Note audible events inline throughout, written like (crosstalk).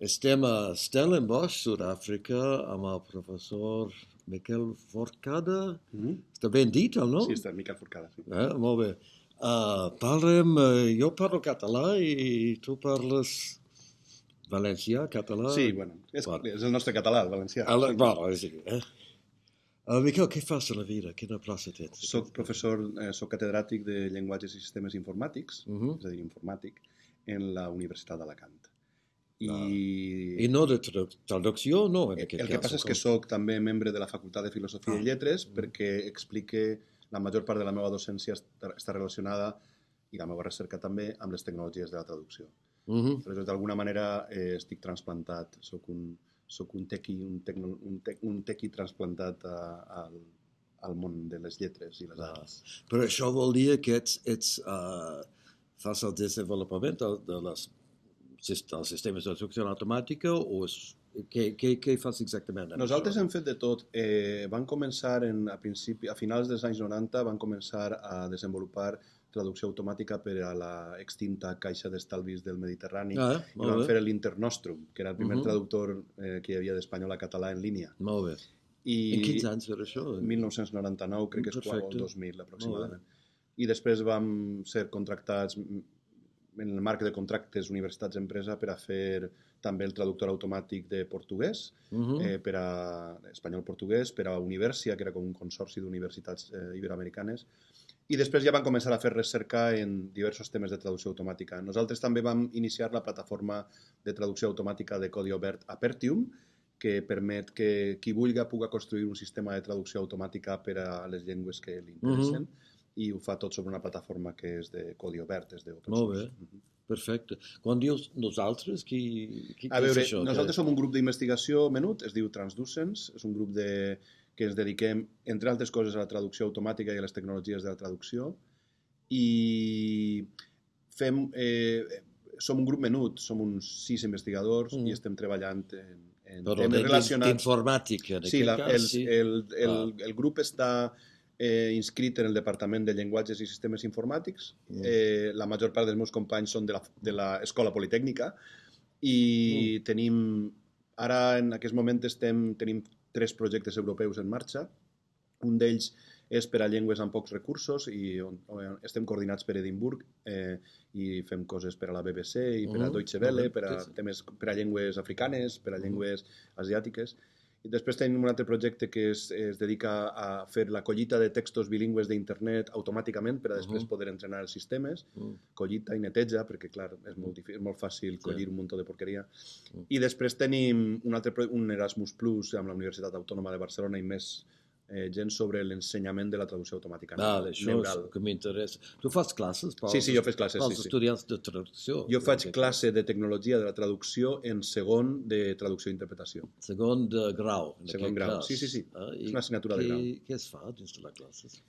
Estem a Stellenbosch, Sud-àfrica, amb el professor Miquel Forcada. Mm -hmm. Està ben dit el nom? Sí, està Miquel Forcada. Sí. Eh, molt bé. Uh, parlem, uh, jo parlo català i tu parles valencià, català? Sí, bueno, és, Bueno. és el nostre català, el valencià. El, bueno, és, eh? Uh, Miquel, què fas a la vida? Quina plaça tens? Soc professor, eh, soc catedràtic de llenguatges i sistemes informàtics, Uh -huh. és a dir, informàtic, en la Universitat d'Alacant. I. I no de tradu traducció, no, en el aquest que cas. passa és que sóc també membre de la Facultat de Filosofia Ah. i Lletres perquè explique la major part de la meva docència està, relacionada i la meva recerca també amb les tecnologies de la traducció. Uh -huh. Aleshores, d'alguna manera eh, estic transplantat, sóc un, sóc un tequi, un, tecno, un, tec, un tequi transplantat a, al, al món de les lletres i les Ah. arts. Però això vol dir que ets, ets uh, fas el desenvolupament de, de les, sis- dels sistemes de traducció automàtica o és, què, què, què fas exactament? Nosaltres això? hem fet de tot. Eh, van començar en, a, principi, a finals dels anys 90 van començar a desenvolupar traducció automàtica per a la extinta Caixa d'Estalvis del Mediterrani. Ah, I van molt fer bé, l'Internostrum, que era el primer Mhm. traductor eh, que hi havia d'espanyol a català en línia. molt bé. I En quins anys era això? 1999, crec que és quan, o Perfecte. el 2000 aproximadament. I després vam ser contractats en el marc de contractes universitats-empresa per a fer també el traductor automàtic de portuguès, Uh -huh. eh, per a espanyol-portuguès, per a Universia, que era com un consorci d'universitats eh, iberoamericanes, i després ja van començar a fer recerca en diversos temes de traducció automàtica. Nosaltres també vam iniciar la plataforma de traducció automàtica de codi obert Apertium, que permet que qui vulgui pugui construir un sistema de traducció automàtica per a les llengües que li interessen, i ho fa tot sobre una plataforma que és de codi obert, és d'open Molt source. bé. Mhm. Perfecte. Quan dius nosaltres, qui, qui, A veure, és això? nosaltres som un grup d'investigació menut, es diu Transducens, és un grup de, que ens dediquem, entre altres coses, a la traducció automàtica i a les tecnologies de la traducció, i fem, eh, som un grup menut, som uns sis investigadors Mm. i estem treballant en, en Però temes de- relacionats... d'informàtica, en Sí, aquest la, cas, el, sí. el, el, Ah. el grup està eh, inscrit en el Departament de Llenguatges i Sistemes Informàtics. Mm. Eh, la major part dels meus companys són de la- de l'Escola Politècnica i Mm. tenim, ara en aquest moment estem, tenim tres projectes europeus en marxa. Un d'ells és per a llengües amb pocs recursos i on, on estem coordinats per Edimburg eh, i fem coses per a la BBC i per a Mhm, Deutsche Welle, per a, temes, per a llengües africanes, per a Mhm. llengües asiàtiques. I després tenim un altre projecte que es, es dedica a fer la collita de textos bilingües d'internet automàticament per a després Mhm. poder entrenar els sistemes, Mm. collita i neteja, perquè clar, és molt, difícil, és molt fàcil collir un munt de porqueria. Mm. I després tenim un altre un Erasmus Plus amb la Universitat Autònoma de Barcelona i més eh, gent sobre l'ensenyament de la traducció automàtica Ah, això neural. és que m'interessa. Tu fas classes pels, Sí, sí, jo faig classes, pels sí, sí. estudiants de traducció? Jo faig classe de tecnologia de la traducció en segon de traducció i interpretació. Segon de grau. En Segon grau. Cas. Sí, sí, sí. Ah, És una assignatura de què, grau. Què es fa dins de les classes?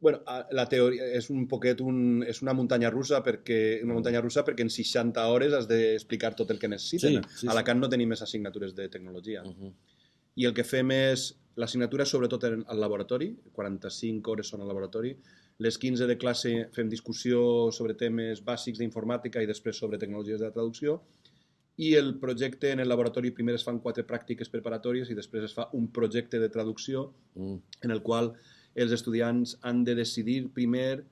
Bueno, a- la teoria és un poquet un, és una muntanya russa perquè una muntanya russa perquè en 60 hores has d'explicar tot el que necessiten. Sí, sí, a sí. Alacant no tenim més assignatures de tecnologia. Uh -huh. I el que fem és l'assignatura sobretot en- al laboratori, 45 hores són al laboratori. Les 15 de classe fem discussió sobre temes bàsics d'informàtica i després sobre tecnologies de traducció. I el projecte en el laboratori primer es fan quatre pràctiques preparatòries i després es fa un projecte de traducció Mm. en el qual els estudiants han de decidir primer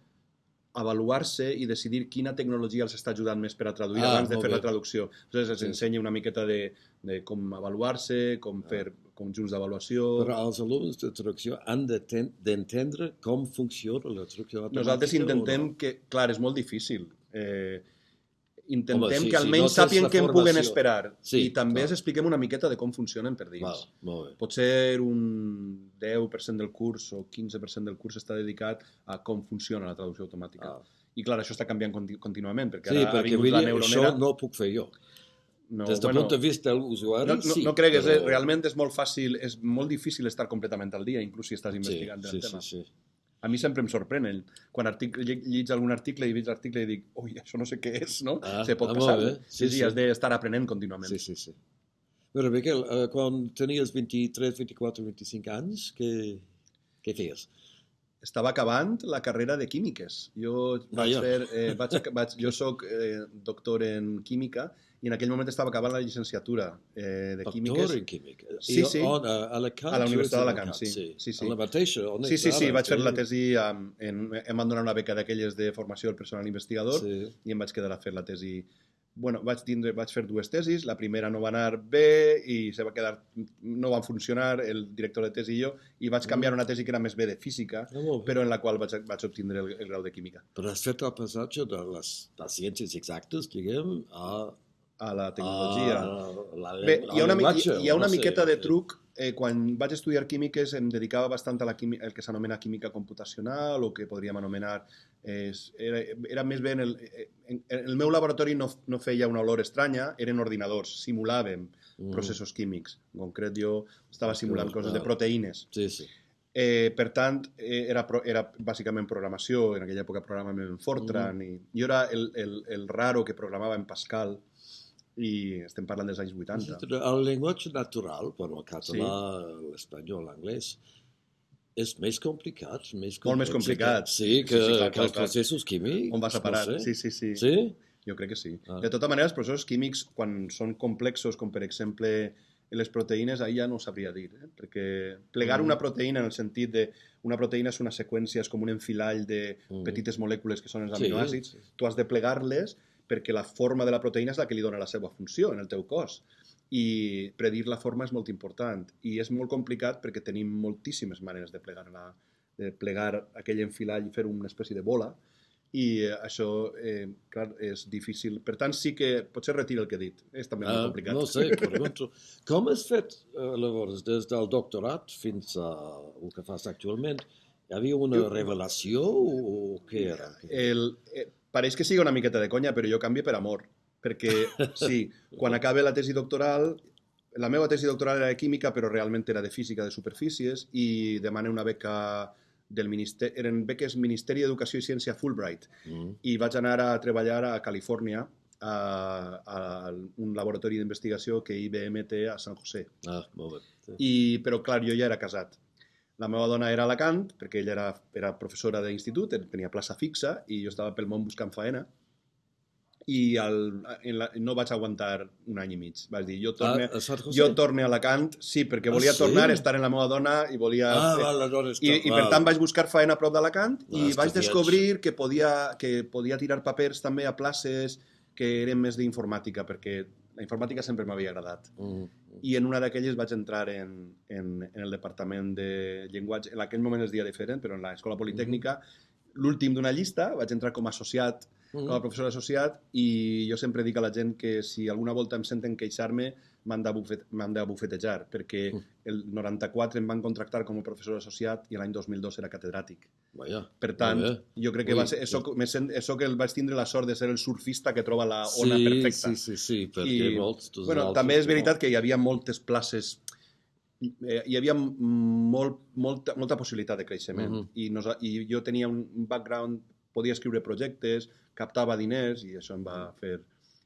avaluar-se i decidir quina tecnologia els està ajudant més per a traduir Ah, abans de fer bé. la traducció. Aleshores els Sí, ensenya una miqueta de, de com avaluar-se, com Ah. fer conjunts d'avaluació... Però els alumnes de traducció han de ten- d'entendre com funciona la traducció automàtica Nosaltres intentem no? que... Clar, és molt difícil. Eh, intentem Home, sí, que sí, almenys no tens sàpiguen la què en puguen esperar. Sí, I també clar. els expliquem una miqueta de com funcionen per dins. Val, molt bé. Pot ser un 10% del curs o 15% del curs està dedicat a com funciona la traducció automàtica. Ah. I clar, això està canviant conti contínuament, perquè Sí, ara ha perquè vingut vull la neuronera... això no ho puc fer jo. no, Des del bueno, punt de vista de l'usuari, no, no, sí. no cregues, però... eh? realment és molt fàcil, és molt difícil estar completament al dia, inclús si estàs Sí, investigant sí, el sí, tema. sí. A mi sempre em sorprèn, el, quan article, llegis algun article i veig l'article i dic, ui, això no sé què és, no? Ah, Se pot ah, passar. molt Sí, sí, sí. has d'estar aprenent contínuament. Sí, sí, sí. Però, Miquel, eh, quan tenies 23, 24, 25 anys, què, què feies? Estava acabant la carrera de químiques. Jo vaig Vaja. fer, eh, (laughs) vaig, vaig, jo sóc eh, doctor en química i en aquell moment estava acabant la llicenciatura eh, de químiques. Doctor en química. Sí, I sí. On, a Alacant? A la Universitat és d'Alacant, sí. Sí, sí. A la mateixa? On Sí, sí, sí, vaig fer la tesi, um, en, em van donar una beca d'aquelles de formació del personal investigador Sí. i em vaig quedar a fer la tesi. Bueno, vaig, tindre, vaig fer dues tesis, la primera no va anar bé i se va quedar, no van funcionar el director de tesi i jo, i vaig canviar una tesi que era més bé de física, Ah, molt bé. però en la qual vaig, vaig obtindre el, el grau de química. Però has fet el passatge de les, de les ciències exactes, diguem, a, A la tecnologia. a la, Bé, hi ha una, llenguatge, hi ha una no sé. miqueta de truc. Eh, quan vaig estudiar químiques em dedicava bastant a la quimi, el que s'anomena química computacional o que podríem anomenar... És, era, era més bé en el, eh, en, en el meu laboratori no, no feia una olor estranya, eren ordinadors, simulàvem Mm. processos químics. En concret, jo estava simulant Clar, coses de proteïnes. Sí, sí. Eh, per tant, eh, era, era bàsicament programació, en aquella època programàvem en Fortran, i jo era el, el, el raro que programava en Pascal, i estem parlant dels anys 80. El llenguatge natural, bueno, el català, l'espanyol, l'anglès, és més complicat, més Molt més complicat. Sí, que, Sí, sí, clar, que els clar. processos químics. On vas a parar? No sé. Sí, sí, sí. Sí? Jo crec que sí. Ah. De tota manera, els processos químics, quan són complexos, com per exemple les proteïnes, ahir ja no ho sabria dir, eh? perquè plegar Mm. una proteïna en el sentit de una proteïna és una seqüència, és com un enfilall de Mm. petites molècules que són els Sí, aminoàcids, sí. tu has de plegar-les perquè la forma de la proteïna és la que li dona la seva funció en el teu cos. I predir la forma és molt important. I és molt complicat perquè tenim moltíssimes maneres de plegar, la, de plegar aquell enfilall i fer una espècie de bola i això, eh, clar, és difícil. Per tant, sí que potser retiro el que he dit. És també molt Ah, complicat. no sé, pregunto. (laughs) Com has fet, eh, llavors, des del doctorat fins a el que fas actualment? Hi havia una Jo- revelació o, què era? El, eh, pareix que sigui una miqueta de conya, però jo canvio per amor. Perquè, (laughs) sí, quan acabe la tesi doctoral, la meva tesi doctoral era de química, però realment era de física de superfícies, i demane una beca del ministeri, eren beques Ministeri d'Educació i Ciència Fulbright, Mm. i vaig anar a treballar a Califòrnia a, a un laboratori d'investigació que IBM té a San José. Ah, molt bé. Sí. I, però, clar, jo ja era casat. La meva dona era a Alacant, perquè ella era, era professora d'institut, tenia plaça fixa, i jo estava pel món buscant faena, i el, en la, no vaig aguantar un any i mig. Vaig dir, jo torne, Ah, a Sant José? jo torne a Alacant, sí, perquè Ah, volia sí? tornar a estar en la meva dona i volia... Ah, fer- val, aleshores... i, I per tant vaig buscar faena a prop d'Alacant i Ah, vaig estudiats. descobrir que podia, que podia tirar papers també a places que eren més d'informàtica, perquè la informàtica sempre m'havia agradat. Mm. I en una d'aquelles vaig entrar en, en, en el departament de llenguatge. En aquell moment es deia diferent, però en l'Escola Politècnica, l'últim d'una llista, vaig entrar com a associat, Mm. com a professor associat, i jo sempre dic a la gent que si alguna volta em senten queixar-me, m'han de, bufet, de bufetejar, perquè Mm. el 94 em van contractar com a professor associat i l'any 2002 era catedràtic. Vaja. Per tant, jo crec que Ui, va ser, això, me sent, això que el vaig tindre la sort de ser el surfista que troba la ona sí, perfecta. Sí, sí, sí, perquè I, molts... bueno, altres també és veritat que hi havia moltes places eh, hi havia molt, molta, molta possibilitat de creixement Mhm. I, nos, i jo tenia un background, podia escriure projectes, captava diners i això em va fer,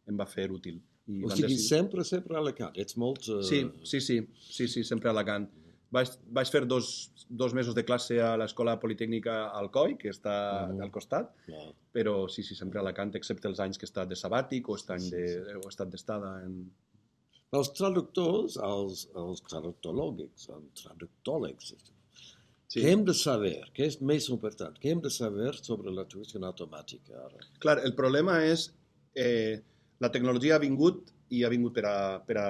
em va fer útil. I O sigui, decidir- sempre, sempre a Alacant. Ets molt... Uh... Sí, sí, sí, sí, sí, sempre a Alacant. Vaig, vaig fer dos, dos mesos de classe a l'Escola Politècnica Alcoi, que està Mhm. al costat, No. però sí, sí, sempre a Alacant, excepte els anys que he estat de sabàtic o, estat Sí, de, sí, o estat d'estada en... Els traductors, els, els traductòlegs, els traductòlegs, Sí. què hem de saber? Què és més important? Què hem de saber sobre la traducció automàtica ara? Clar, el problema és eh, la tecnologia ha vingut i ha vingut per a... Per a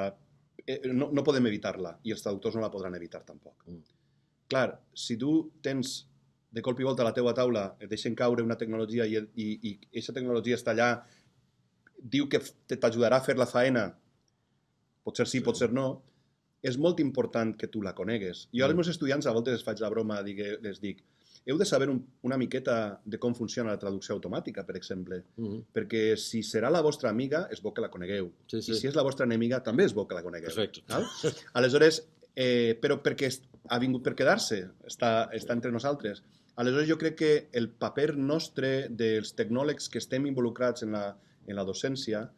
eh, no, no podem evitar-la i els traductors no la podran evitar tampoc. Mm. Clar, si tu tens de colp i volta a la teua taula, et deixen caure una tecnologia i, i, i aquesta tecnologia està allà, diu que t'ajudarà a fer la faena, potser sí, Sí. potser no, és molt important que tu la conegues. Jo als Mm. meus estudiants a voltes els faig la broma, digue, les dic, heu de saber un, una miqueta de com funciona la traducció automàtica, per exemple, Mm. perquè si serà la vostra amiga, és bo que la conegueu. Sí, sí. I si és la vostra enemiga, també és bo que la conegueu. Perfecte. Val? Aleshores, eh, però perquè ha vingut per quedar-se, està, està entre nosaltres. Aleshores, jo crec que el paper nostre dels tecnòlegs que estem involucrats en la, en la docència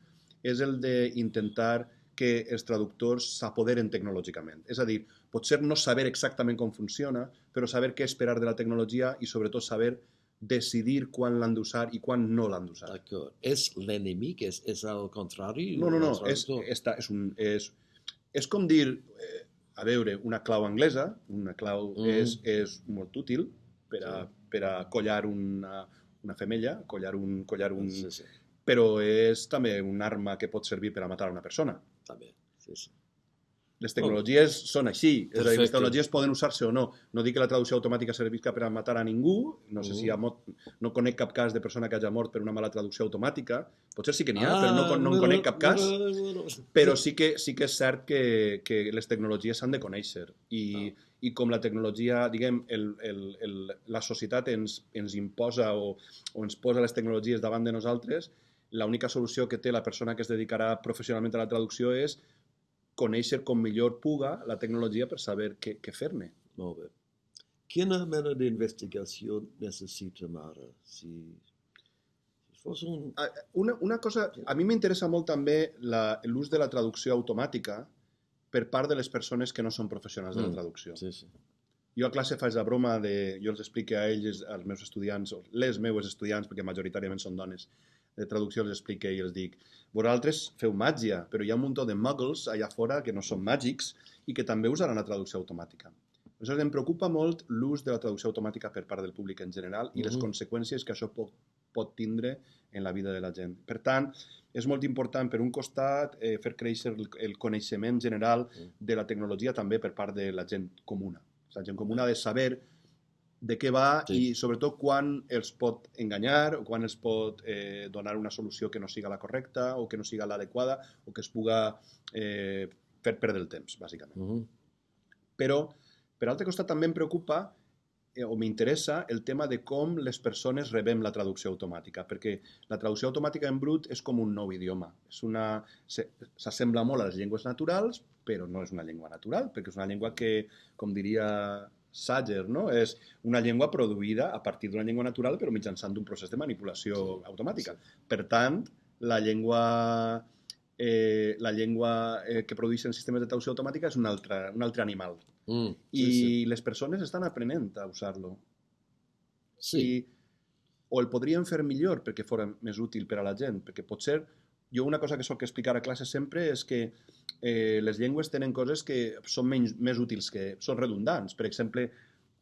és el d'intentar que els traductors s'apoderen tecnològicament. És a dir, potser no saber exactament com funciona, però saber què esperar de la tecnologia i sobretot saber decidir quan l'han d'usar i quan no l'han d'usar. D'acord. És l'enemic? És, és el contrari? No, no, no, és, està, és, un, és, és com dir, eh, a veure, una clau anglesa, una clau Mm. és, és molt útil per a, Sí. per a collar una, una femella, collar un, collar un, Sí, sí, però és també un arma que pot servir per a matar una persona. també. Sí, sí. Les tecnologies són així, és a dir, les tecnologies poden usar-se o no. No dic que la traducció automàtica servisca per a matar a ningú, no sé Mm. si hi ha mot... no conec cap cas de persona que hagi mort per una mala traducció automàtica, potser sí que n'hi ha, Ah, però no, no en conec cap cas. Però sí que, sí que és cert que, que les tecnologies s'han de conèixer i, Ah. i com la tecnologia, diguem, el, el, el, la societat ens, ens imposa o, o ens posa les tecnologies davant de nosaltres, l'única solució que té la persona que es dedicarà professionalment a la traducció és conèixer com millor puga la tecnologia per saber què, què fer-ne. Molt bé. Quina mena d'investigació necessitem ara? Si, fos un... Una, una cosa, a mi m'interessa molt també l'ús de la traducció automàtica per part de les persones que no són professionals de la Mm, traducció. Sí, sí. Jo a classe faig la broma de... Jo els explico a ells, als meus estudiants, o les meues estudiants, perquè majoritàriament són dones, de traducció els explico i els dic vosaltres feu màgia, però hi ha un munt de muggles allà fora que no són màgics i que també usaran la traducció automàtica. Aleshores, em preocupa molt l'ús de la traducció automàtica per part del públic en general i les Mhm. conseqüències que això pot, pot tindre en la vida de la gent. Per tant, és molt important, per un costat, eh, fer créixer el, el coneixement general Mm. de la tecnologia també per part de la gent comuna. La gent comuna ha de saber de què va Sí. i sobretot quan els pot enganyar o quan els pot eh, donar una solució que no siga la correcta o que no siga l'adequada o que es puga eh, fer perdre el temps, bàsicament. Mhm. Però, per altre costat, també em preocupa eh, o m'interessa el tema de com les persones rebem la traducció automàtica, perquè la traducció automàtica en brut és com un nou idioma. És una... se- S'assembla molt a les llengües naturals, però no és una llengua natural, perquè és una llengua que, com diria Sager, no? és una llengua produïda a partir d'una llengua natural, però mitjançant un procés de manipulació Sí, automàtica. Per tant, la llengua eh, la llengua eh, que produeixen sistemes de traducció automàtica és un altre, un altre animal. Mm, I sí, sí. les persones estan aprenent a usar-lo. sí. I, o el podrien fer millor perquè fora més útil per a la gent, perquè potser jo una cosa que soc explicar a classe sempre és que eh, les llengües tenen coses que són menys, més útils, que són redundants. Per exemple,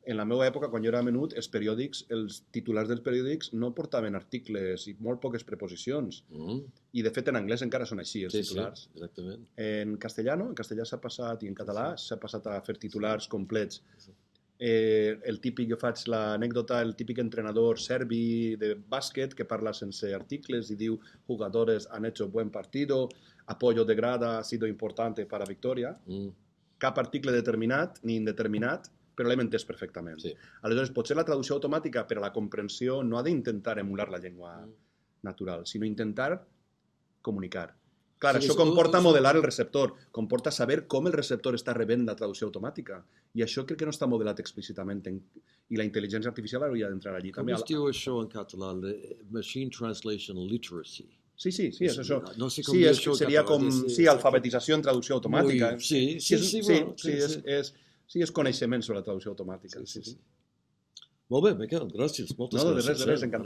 en la meva època, quan jo era menut, els periòdics, els titulars dels periòdics no portaven articles i molt poques preposicions. Mm, I, de fet, en anglès encara són així, els sí, sí, titulars. exactament. En castellano, en castellà s'ha passat, i en català Sí, s'ha passat a fer titulars complets. Sí. Eh, el típic, jo faig l'anècdota, el típic entrenador serbi de bàsquet que parla sense articles i diu jugadores han hecho buen partido, apoyo de grada ha sido importante para victoria. Mm, Cap article determinat ni indeterminat, però l'hem entès perfectament. sí. Aleshores, potser la traducció automàtica per a la comprensió no ha d'intentar emular la llengua Mm. natural, sinó intentar comunicar. Clar, Sí, això comporta modelar el receptor, comporta saber com el receptor està rebent la traducció automàtica. I això crec que no està modelat explícitament. En... I la intel·ligència artificial hauria d'entrar allí. Com També. es diu això en català? Le- Machine Translation Literacy. Sí, sí, sí, és això. No sé com Sí, és, això seria català, com sí, alfabetització en traducció automàtica. Muy- sí, sí, és, sí, sí, bueno, sí, sí, és, sí. és, sí, és coneixement sobre la traducció automàtica. Sí, sí, sí. Molt bé, Miquel, gràcies. Moltes No, de gràcies. res, de res, eh? encantat.